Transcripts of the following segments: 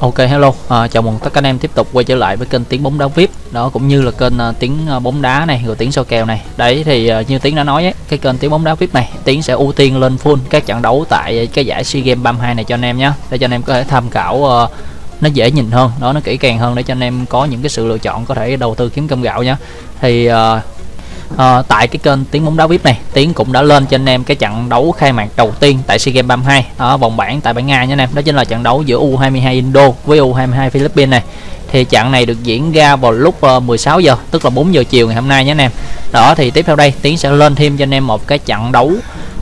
Ok hello, à, chào mừng tất cả anh em tiếp tục quay trở lại với kênh tiếng bóng đá VIP đó cũng như là kênh uh, tiếng à, bóng đá này rồi tiếng soi kèo này. Đấy thì uh, như tiếng đã nói ấy, cái kênh tiếng bóng đá VIP này tiếng sẽ ưu tiên lên full các trận đấu tại cái giải SEA Games 32 này cho anh em nhé để cho anh em có thể tham khảo uh, nó dễ nhìn hơn, đó nó kỹ càng hơn để cho anh em có những cái sự lựa chọn có thể đầu tư kiếm cơm gạo nhé. Thì uh, à, tại cái kênh tiếng bóng đá vip này tiến cũng đã lên cho anh em cái trận đấu khai mạc đầu tiên tại sea games 32 ở vòng bảng tại bảng nga nha anh em. Đó chính là trận đấu giữa u 22 indo với u 22 philippines này. Thì trận này được diễn ra vào lúc ờ, 16 giờ tức là 4 giờ chiều ngày hôm nay nhé anh em. Đó thì tiếp theo đây tiến sẽ lên thêm cho anh em một cái trận đấu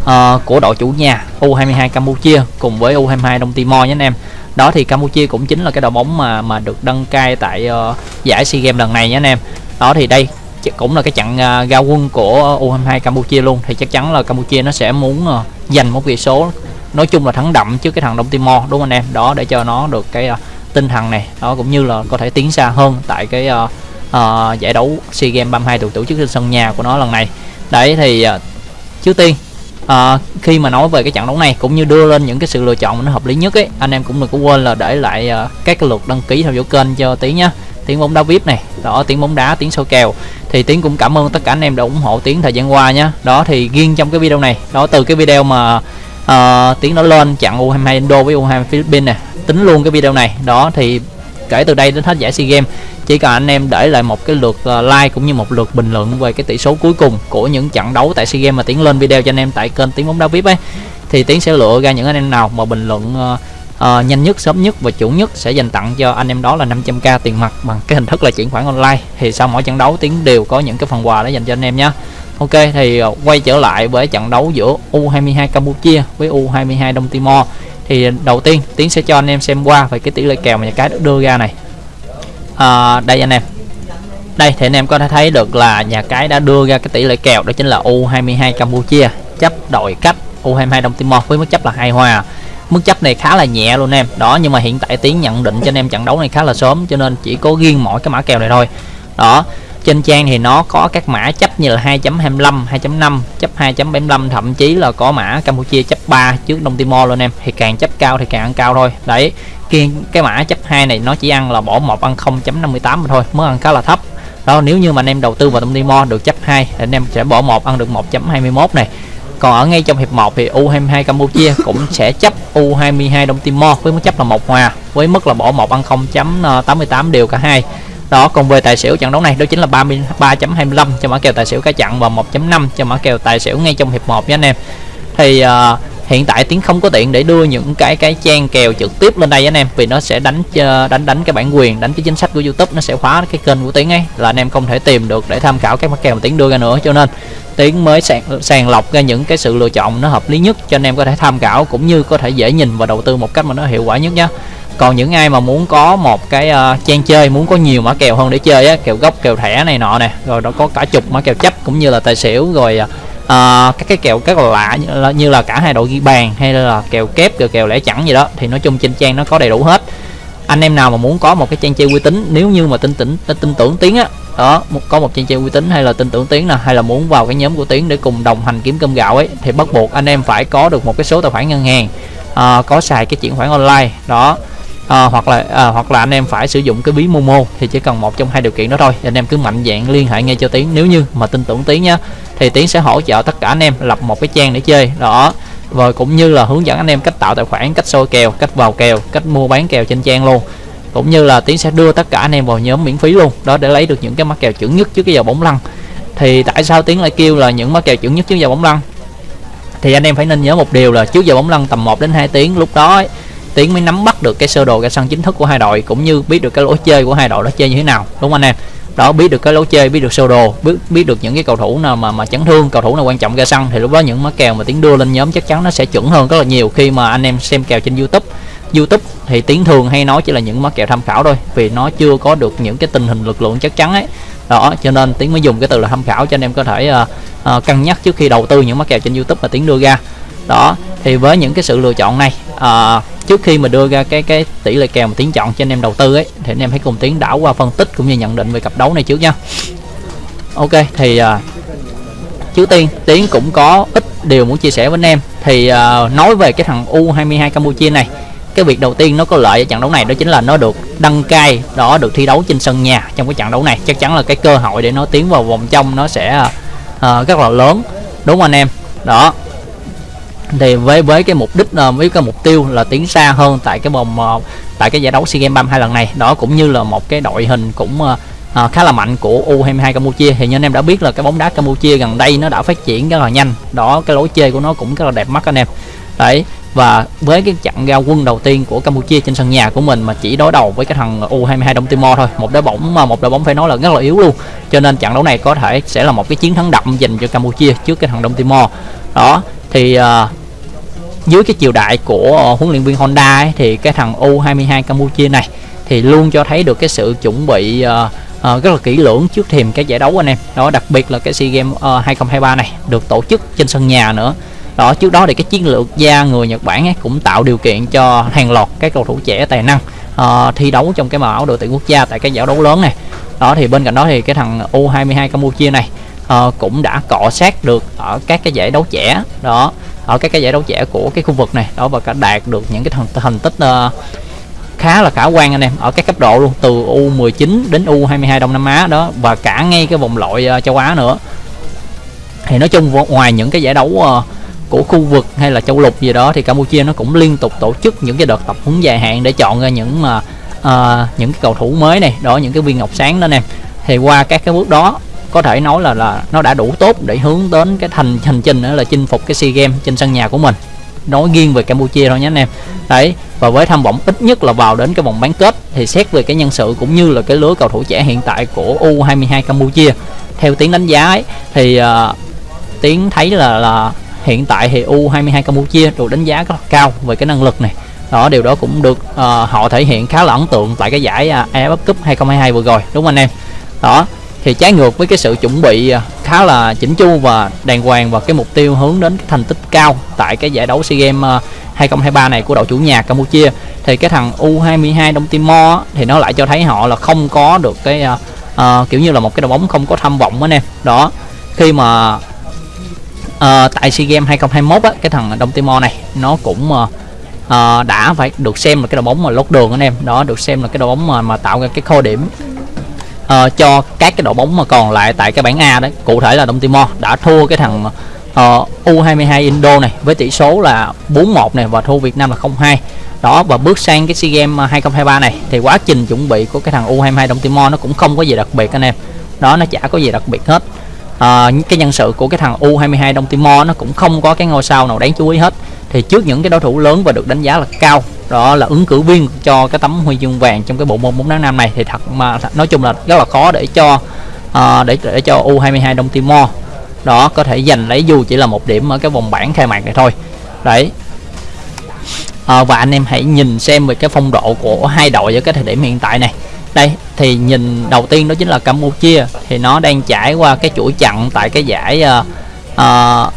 uh, của đội chủ nhà u22 campuchia cùng với u22 đông timor nhé anh em. Đó thì campuchia cũng chính là cái đội bóng mà mà được đăng cai tại uh, giải sea games lần này nhé anh em. Đó thì đây cũng là cái trận uh, quân của U22 Campuchia luôn. Thì chắc chắn là Campuchia nó sẽ muốn uh, giành một vị số nói chung là thắng đậm trước cái thằng Đông Timor đúng không anh em? Đó để cho nó được cái uh, tinh thần này. Đó cũng như là có thể tiến xa hơn tại cái uh, uh, giải đấu SEA Games 32 được tổ chức trên sân nhà của nó lần này. Đấy thì uh, trước tiên à, khi mà nói về cái trận đấu này cũng như đưa lên những cái sự lựa chọn nó hợp lý nhất ấy anh em cũng đừng có quên là để lại uh, các cái lượt đăng ký theo dõi kênh cho tí nhá tiếng bóng đá vip này đó tiếng bóng đá tiếng soi kèo. Thì tiến cũng cảm ơn tất cả anh em đã ủng hộ tiến thời gian qua nhé đó thì riêng trong cái video này đó từ cái video mà uh, tiến nó lên chặn u 22 indo với u 22 philippines này tính luôn cái video này. Đó thì kể từ đây đến hết giải sea games chỉ cần anh em để lại một cái lượt ờ, like cũng như một lượt bình luận về cái tỷ số cuối cùng của những trận đấu tại sea games mà tiến lên video cho anh em tại kênh tiếng bóng đá vip ấy thì tiến sẽ lựa ra những anh em nào mà bình luận uh, uh, nhanh nhất sớm nhất và chuẩn nhất sẽ dành tặng cho anh em đó là 500k tiền mặt bằng cái hình thức là chuyển khoản online. Thì sau mỗi trận đấu tiến đều có những cái phần quà để dành cho anh em nhé Ok thì ờ, quay trở lại với trận đấu giữa U22 Campuchia với U22 Đông Timor. Thì đầu tiên tiến sẽ cho anh em xem qua về cái tỷ lệ kèo mà nhà cái đưa ra này. À, đây anh em. Đây thì anh em có thể thấy được là nhà cái đã đưa ra cái tỷ lệ kèo đó chính là U22 Campuchia. Chấp đội cách U22 Đông Timor với mức chấp là hai hòa mức chấp này khá là nhẹ luôn em. Đó nhưng mà hiện tại tiến nhận định cho anh em trận đấu này khá là sớm cho nên chỉ có riêng mỗi cái mã kèo này thôi. Đó trên trang thì nó có các mã chấp như là 2.25 2.5 chấp 2.75 thậm chí là có mã Campuchia chấp 3 trước Đông Timor luôn em. Thì càng chấp cao thì càng ăn cao thôi. Đấy cái, cái mã chấp 2 này nó chỉ ăn là bỏ một ăn 0.58 mà thôi mới ăn khá là thấp. Đó nếu như mà anh em đầu tư vào Đông Timor được chấp 2 thì anh em sẽ bỏ một ăn được 1.21 này còn ở ngay trong hiệp 1 thì U22 Campuchia cũng sẽ chấp U22 Đông Timor với mức chấp là một hòa với mức là bỏ một ăn 0.88 ờ, đều cả hai. Đó còn về tài xỉu trận đấu này đó chính là 33.25 cho mã kèo tài xỉu cả chặn và 1.5 cho mã kèo tài xỉu ngay trong hiệp 1 nha anh em. Thì uh, hiện tại tiếng không có tiện để đưa những cái cái trang kèo trực tiếp lên đây anh em vì nó sẽ đánh đánh đánh cái bản quyền đánh cái chính sách của youtube nó sẽ khóa cái kênh của tiếng ấy là anh em không thể tìm được để tham khảo các mã kèo mà tiếng đưa ra nữa. Cho nên tiếng mới sàng, sàng lọc ra những cái sự lựa chọn nó hợp lý nhất cho anh em có thể tham khảo cũng như có thể dễ nhìn và đầu tư một cách mà nó hiệu quả nhất nhé còn những ai mà muốn có một cái uh, trang chơi muốn có nhiều mã kèo hơn để chơi á kèo gốc kèo thẻ này nọ nè rồi nó có cả chục mã kèo chấp cũng như là tài xỉu rồi uh, Ờ, các cái kèo các lạ như là, như là cả hai đội ghi bàn hay là kèo kép kèo kèo lẻ chẳng gì đó thì nói chung trên trang nó có đầy đủ hết. Anh em nào mà muốn có một cái trang chơi uy tín nếu như mà tin tưởng tin tưởng tiếng á đó có một trang chơi uy tín hay là tin tưởng tiếng nè hay là muốn vào cái nhóm của tiếng để cùng đồng hành kiếm cơm gạo ấy thì bắt buộc anh em phải có được một cái số tài khoản ngân hàng uh, có xài cái chuyển khoản online đó à, hoặc là à, hoặc là anh em phải sử dụng cái ví Momo thì chỉ cần một trong hai điều kiện đó thôi. Anh em cứ mạnh dạng liên hệ ngay cho tiến. Nếu như mà tin tưởng tiến nhá thì tiến sẽ hỗ trợ tất cả anh em lập một cái trang để chơi. Đó. Rồi cũng như là hướng dẫn anh em cách tạo tài khoản cách soi kèo cách vào kèo cách mua bán kèo trên trang luôn. Cũng như là tiến sẽ đưa tất cả anh em vào nhóm miễn phí luôn. Đó để lấy được những cái mắc kèo chuẩn nhất trước cái giờ bóng lăn. Thì tại sao tiến lại kêu là những mắc kèo chuẩn nhất trước giờ bóng lăn? Thì anh em phải nên nhớ một điều là trước giờ bóng lăn tầm 1 đến 2 tiếng lúc đó ấy, tiến mới nắm bắt được cái sơ đồ ra sân chính thức của hai đội cũng như biết được cái lối chơi của hai đội đó chơi như thế nào đúng không anh em? Đó biết được cái lối chơi biết được sơ đồ biết biết được những cái cầu thủ nào mà mà chấn thương cầu thủ nào quan trọng ra sân thì lúc đó những mã kèo mà tiến đưa lên nhóm chắc chắn nó sẽ chuẩn hơn rất là nhiều khi mà anh em xem kèo trên youtube. Youtube thì tiến thường hay nói chỉ là những mã kèo tham khảo thôi vì nó chưa có được những cái tình hình lực lượng chắc chắn ấy. Đó cho nên tiến mới dùng cái từ là tham khảo cho anh em có thể uh, uh, cân nhắc trước khi đầu tư những mã kèo trên youtube mà tiến đưa ra đó thì với những cái sự lựa chọn này à, trước khi mà đưa ra cái cái tỷ lệ kèo mà tiến chọn cho anh em đầu tư ấy thì anh em hãy cùng tiến đảo qua phân tích cũng như nhận định về cặp đấu này trước nha. Ok thì à, trước tiên tiến cũng có ít điều muốn chia sẻ với anh em. Thì à, nói về cái thằng u 22 campuchia này cái việc đầu tiên nó có lợi ở trận đấu này đó chính là nó được đăng cai đó được thi đấu trên sân nhà trong cái trận đấu này. Chắc chắn là cái cơ hội để nó tiến vào vòng trong nó sẽ uh, rất là lớn. Đúng không anh em? Đó thì với với cái mục đích ờ, với cái mục tiêu là tiến xa hơn tại cái vòng ờ, tại cái giải đấu SEA Games 32 lần này đó cũng như là một cái đội hình cũng uh, khá là mạnh của U22 Campuchia. Thì như anh em đã biết là cái bóng đá Campuchia gần đây nó đã phát triển rất là nhanh. Đó cái lối chơi của nó cũng rất là đẹp mắt anh em. Đấy và với cái trận giao quân đầu tiên của Campuchia trên sân nhà của mình mà chỉ đối đầu với cái thằng U22 Đông Timor thôi một đội bóng mà một đội bóng phải nói là rất là yếu luôn. Cho nên trận đấu này có thể sẽ là một cái chiến thắng đậm dành cho Campuchia trước cái thằng Đông Timor. Đó thì uh, dưới cái chiều đại của uh, huấn luyện viên Honda ấy, thì cái thằng U22 Campuchia này thì luôn cho thấy được cái sự chuẩn bị uh, uh, rất là kỹ lưỡng trước thềm cái giải đấu anh em. Đó đặc biệt là cái SEA Games uh, 2023 này được tổ chức trên sân nhà nữa. Đó trước đó thì cái chiến lược gia người Nhật Bản ấy cũng tạo điều kiện cho hàng loạt các cầu thủ trẻ tài năng uh, thi đấu trong cái màu áo đội tuyển quốc gia tại cái giải đấu lớn này. Đó thì bên cạnh đó thì cái thằng U22 Campuchia này uh, cũng đã cọ sát được ở các cái giải đấu trẻ. Đó ở các cái giải đấu trẻ của cái khu vực này. Đó và cả đạt được những cái thành, thành tích uh, khá là khả quan anh em ở các cấp độ luôn từ U19 đến U22 Đông Nam Á đó và cả ngay cái vòng loại uh, châu Á nữa. Thì nói chung ngoài những cái giải đấu uh, của khu vực hay là châu lục gì đó thì Campuchia nó cũng liên tục tổ chức những cái đợt tập huấn dài hạn để chọn ra những mà uh, những cái cầu thủ mới này. Đó những cái viên ngọc sáng đó nè thì qua các cái bước đó có thể nói là là nó đã đủ tốt để hướng đến cái thành hành trình đó là chinh phục cái SEA Games trên sân nhà của mình. Nói riêng về Campuchia thôi nhé anh em. Đấy và với tham vọng ít nhất là vào đến cái vòng bán kết thì xét về cái nhân sự cũng như là cái lứa cầu thủ trẻ hiện tại của U22 Campuchia. Theo tiếng đánh giá ấy, thì à, uh, tiếng thấy là là hiện tại thì U22 Campuchia được đánh giá rất là cao về cái năng lực này. Đó điều đó cũng được uh, họ thể hiện khá là ấn tượng tại cái giải à, uh, AFF Cup 2022 vừa rồi đúng không anh em? Đó thì trái ngược với cái sự chuẩn bị à, khá là chỉnh chu và đàng hoàng và cái mục tiêu hướng đến cái thành tích cao tại cái giải đấu SEA Games à, 2023 này của đội chủ nhà Campuchia. Thì cái thằng U22 Đông Timor thì nó lại cho thấy họ là không có được cái uh, uh, kiểu như là một cái đội bóng không có tham vọng anh em đó khi mà uh, tại SEA Games 2021 á, cái thằng Đông Timor này nó cũng uh, uh, đã phải được xem là cái đội bóng mà lót đường anh em đó được xem là cái đội bóng mà mà tạo ra cái kho điểm uh, cho các cái đội bóng mà còn lại tại cái bảng A đấy cụ thể là Đông Timor đã thua cái thằng ờ, uh, U22 Indo này với tỷ số là 4-1 này và thua Việt Nam là 0-2 đó và bước sang cái SEA Games ờ, 2023 này thì quá trình chuẩn bị của cái thằng U22 Đông Timor nó cũng không có gì đặc biệt anh em. Đó nó chả có gì đặc biệt hết. À, cái nhân sự của cái thằng U22 Đông Timor nó cũng không có cái ngôi sao nào đáng chú ý hết thì trước những cái đối thủ lớn và được đánh giá là cao đó là ứng cử viên cho cái tấm huy chương vàng trong cái bộ môn bóng đá nam này thì thật mà nói chung là rất là khó để cho uh, để để cho U22 Đông Timor đó có thể giành lấy dù chỉ là một điểm ở cái vòng bảng khai mạc này thôi. Đấy. À, và anh em hãy nhìn xem về cái phong độ của hai đội ở cái thời điểm hiện tại này. Đây thì nhìn đầu tiên đó chính là Campuchia thì nó đang trải qua cái chuỗi chặn tại cái giải uh, uh,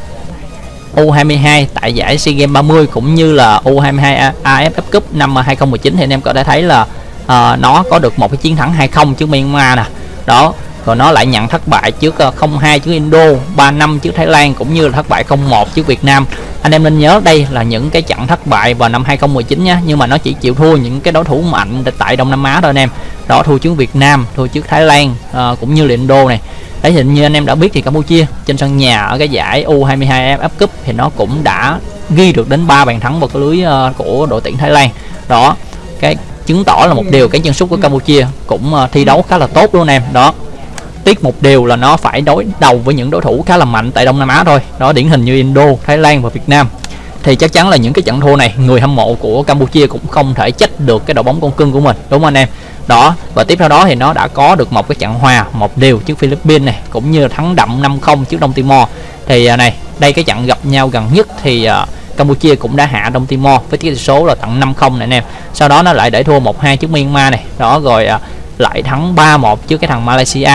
U22 tại giải SEA Games 30 cũng như là U22 AFF Cup năm ờ, 2019 thì anh em có thể thấy là uh, nó có được một cái chiến thắng 2-0 trước Myanmar nè. Đó rồi nó lại nhận thất bại trước ờ, uh, 0-2 trước Indo 3-5 trước Thái Lan cũng như là thất bại 0-1 trước Việt Nam anh em nên nhớ đây là những cái trận thất bại vào năm 2019 nhé nhưng mà nó chỉ chịu thua những cái đối thủ mạnh tại Đông Nam Á thôi anh em. Đó thua trước Việt Nam thua trước Thái Lan à, cũng như là đô này. Đấy thì như anh em đã biết thì Campuchia trên sân nhà ở cái giải U22 F Cup thì nó cũng đã ghi được đến 3 bàn thắng vào cái lưới uh, của đội tuyển Thái Lan. Đó cái chứng tỏ là một điều cái chân sút của Campuchia cũng uh, thi đấu khá là tốt luôn em. Đó tiếc một điều là nó phải đối đầu với những đối thủ khá là mạnh tại Đông Nam Á thôi. Đó điển hình như Indo Thái Lan và Việt Nam. Thì chắc chắn là những cái trận thua này người hâm mộ của Campuchia cũng không thể trách được cái đội bóng con cưng của mình đúng không anh em? Đó và tiếp theo đó thì nó đã có được một cái trận hòa một điều trước Philippines này cũng như thắng đậm 5-0 trước Đông Timor. Thì à, này đây cái trận gặp nhau gần nhất thì uh, Campuchia cũng đã hạ Đông Timor với tỷ số là tận 5-0 này anh em. Sau đó nó lại để thua 1-2 trước Myanmar này. Đó rồi uh, lại thắng 3-1 trước cái thằng Malaysia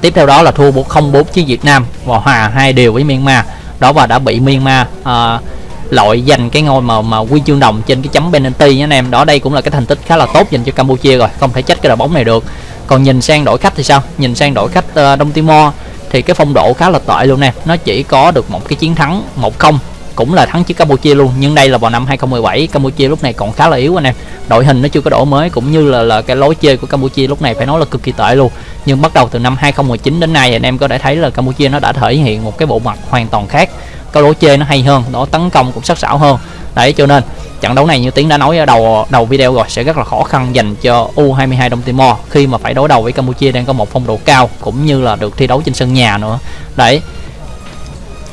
tiếp theo đó là thua 0-4 trước Việt Nam và hòa hai điều với Myanmar. Đó và đã bị Myanmar à, loại giành cái ngôi mà mà huy chương đồng trên cái chấm penalty nhé anh em. Đó đây cũng là cái thành tích khá là tốt dành cho Campuchia rồi không thể trách cái đội bóng này được. Còn nhìn sang đội khách thì sao? Nhìn sang đội khách uh, Đông Timor thì cái phong độ khá là tệ luôn nè. Nó chỉ có được một cái chiến thắng 1-0 cũng là thắng trước Campuchia luôn. Nhưng đây là vào năm 2017 Campuchia lúc này còn khá là yếu anh em. Đội hình nó chưa có đổi mới, cũng như là là cái lối chơi của Campuchia lúc này phải nói là cực kỳ tệ luôn. Nhưng bắt đầu từ năm 2019 đến nay, anh em có thể thấy là Campuchia nó đã thể hiện một cái bộ mặt hoàn toàn khác. Cái lối chơi nó hay hơn, nó tấn công cũng sắc sảo hơn. Đấy, cho nên trận đấu này như tiến đã nói ở đầu đầu video rồi, sẽ rất là khó khăn dành cho U22 Đông Timor khi mà phải đối đầu với Campuchia đang có một phong độ cao, cũng như là được thi đấu trên sân nhà nữa. Đấy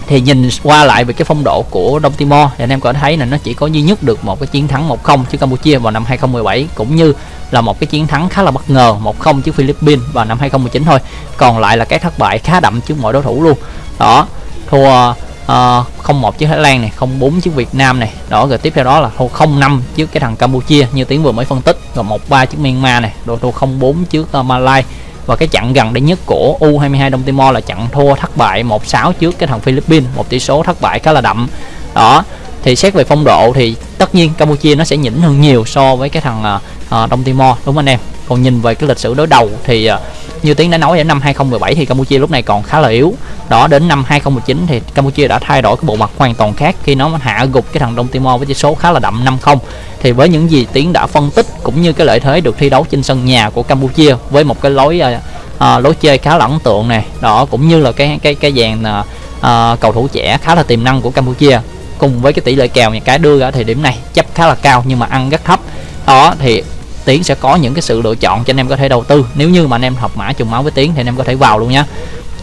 thì nhìn qua lại về cái phong độ của Đông Timor thì anh em có thấy là nó chỉ có duy nhất được một cái chiến thắng 1-0 trước Campuchia vào năm 2017 cũng như là một cái chiến thắng khá là bất ngờ 1-0 trước Philippines vào năm 2019 thôi. Còn lại là cái thất bại khá đậm trước mọi đối thủ luôn. Đó thua ờ, uh, 01 trước Thái Lan này 0-4 trước Việt Nam này. Đó rồi tiếp theo đó là thua 0-5 trước cái thằng Campuchia như tiếng vừa mới phân tích rồi 1-3 trước Myanmar này rồi thua 0-4 trước ờ, uh, Malaysia và cái trận gần đây nhất của U22 Đông Timor là trận thua thất bại 1-6 trước cái thằng Philippines một tỷ số thất bại khá là đậm. Đó thì xét về phong độ thì tất nhiên Campuchia nó sẽ nhỉnh hơn nhiều so với cái thằng uh, Đông Timor đúng không anh em? Còn nhìn về cái lịch sử đối đầu thì uh, như tiến đã nói ở năm 2017 thì Campuchia lúc này còn khá là yếu. Đó đến năm 2019 thì Campuchia đã thay đổi cái bộ mặt hoàn toàn khác. Khi nó hạ gục cái thằng Đông Timor với tỷ số khá là đậm 5-0 thì với những gì tiến đã phân tích cũng như cái lợi thế được thi đấu trên sân nhà của Campuchia với một cái lối à, à lối chơi khá là ấn tượng này đó cũng như là cái cái cái dàn à, à, cầu thủ trẻ khá là tiềm năng của Campuchia. Cùng với cái tỷ lệ kèo nhà cái đưa ra thì điểm này chấp khá là cao nhưng mà ăn rất thấp. Đó thì tiến sẽ có những cái sự lựa chọn cho anh em có thể đầu tư. Nếu như mà anh em học mã trùng máu với tiến thì anh em có thể vào luôn nhé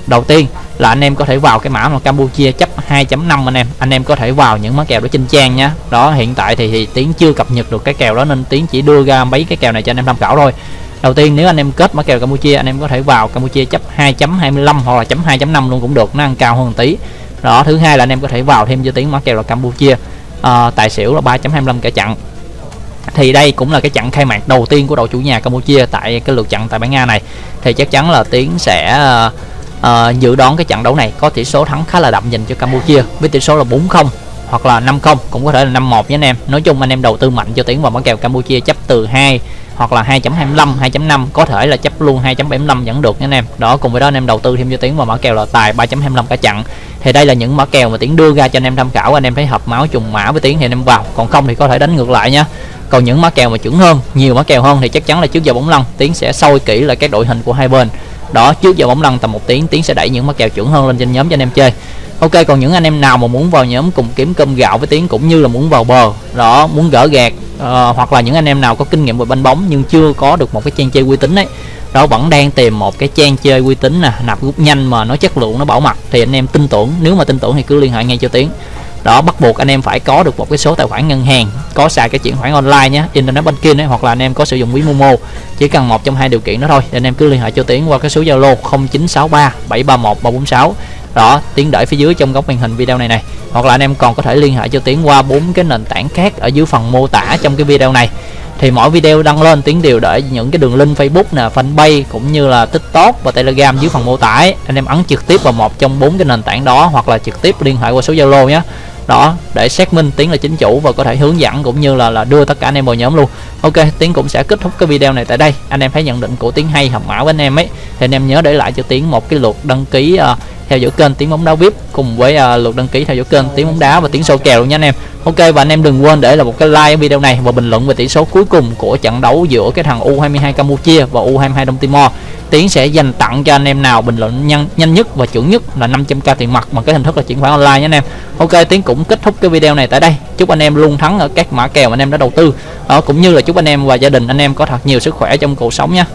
đầu tiên là anh em có thể vào cái mã mà Campuchia chấp 2.5 anh em. Anh em có thể vào những mã kèo đó trên trang nhá. Đó hiện tại thì, thì tiến chưa cập nhật được cái kèo đó nên tiến chỉ đưa ra mấy cái kèo này cho anh em tham khảo thôi. Đầu tiên nếu anh em kết mã kèo Campuchia anh em có thể vào Campuchia chấp 2.25 hoặc là chấm 2.5 luôn cũng được nó ăn cao hơn tí. Đó thứ hai là anh em có thể vào thêm cho tiến mã kèo là Campuchia. À, tài xỉu là 3.25 cả chặn thì đây cũng là cái trận khai mạc đầu tiên của đội chủ nhà Campuchia tại cái lượt trận tại bảng A này. Thì chắc chắn là Tiến sẽ uh, uh, dự đoán cái trận đấu này có tỷ số thắng khá là đậm dành cho Campuchia với tỷ số là 4-0 hoặc là 5-0 cũng có thể là 5-1 nhé anh em. Nói chung anh em đầu tư mạnh cho Tiến vào món kèo Campuchia chấp từ 2 hoặc là 2.25 2.5 có thể là chấp luôn 2.75 vẫn được nha anh em. Đó cùng với đó anh em đầu tư thêm cho Tiến vào mã kèo là tài 3.25 cả trận. Thì đây là những mã kèo mà Tiến đưa ra cho anh em tham khảo. Anh em thấy hợp máu trùng mã với Tiến thì anh em vào. Còn không thì có thể đánh ngược lại nha còn những mã kèo mà chuẩn hơn nhiều mã kèo hơn thì chắc chắn là trước giờ bóng lăn tiến sẽ soi kỹ lại các đội hình của hai bên. Đó trước giờ bóng lăn tầm một tiếng tiến sẽ đẩy những mã kèo chuẩn hơn lên trên nhóm cho anh em chơi. Ok còn những anh em nào mà muốn vào nhóm cùng kiếm cơm gạo với tiến cũng như là muốn vào bờ đó muốn gỡ gạt uh, hoặc là những anh em nào có kinh nghiệm về banh bóng nhưng chưa có được một cái trang chơi uy tín ấy đó vẫn đang tìm một cái trang chơi uy tín nè nạp rút nhanh mà nó chất lượng nó bảo mật thì anh em tin tưởng nếu mà tin tưởng thì cứ liên hệ ngay cho tiến đó, bắt buộc anh em phải có được một cái số tài khoản ngân hàng, có xài cái chuyển khoản online nhé internet banking ấy, hoặc là anh em có sử dụng ví momo, chỉ cần một trong hai điều kiện đó thôi thì anh em cứ liên hệ cho tiến qua cái số zalo 0963 731 346 đó, tiến để phía dưới trong góc màn hình video này này, hoặc là anh em còn có thể liên hệ cho tiến qua bốn cái nền tảng khác ở dưới phần mô tả trong cái video này. Thì mỗi video đăng lên, tiến đều để những cái đường link Facebook nè, fanpage, cũng như là tiktok và telegram dưới phần mô tả ấy. anh em ấn trực tiếp vào một trong bốn cái nền tảng đó, hoặc là trực tiếp liên hệ qua số zalo nhé đó để xác minh tiến là chính chủ và có thể hướng dẫn cũng như là là đưa tất cả anh em vào nhóm luôn. Ok tiến cũng sẽ kết thúc cái video này tại đây. Anh em thấy nhận định của tiến hay hợp mã với anh em ấy. Thì anh em nhớ để lại cho tiến một cái lượt đăng ký uh, theo dõi kênh tiếng bóng đá vip cùng với uh, lượt đăng ký theo dõi kênh tiếng bóng đá và tiếng sâu kèo luôn nha anh em. Ok và anh em đừng quên để là một cái like video này và bình luận về tỷ số cuối cùng của trận đấu giữa cái thằng u22 campuchia và u22 đông timor. Tiến sẽ dành tặng cho anh em nào bình luận nhanh nhanh nhất và chuẩn nhất là 500k tiền mặt bằng cái hình thức là chuyển khoản online nhé anh em. Ok tiến cũng kết thúc cái video này tại đây. Chúc anh em luôn thắng ở các mã kèo mà anh em đã đầu tư. Đó cũng như là chúc anh em và gia đình anh em có thật nhiều sức khỏe trong cuộc sống nha.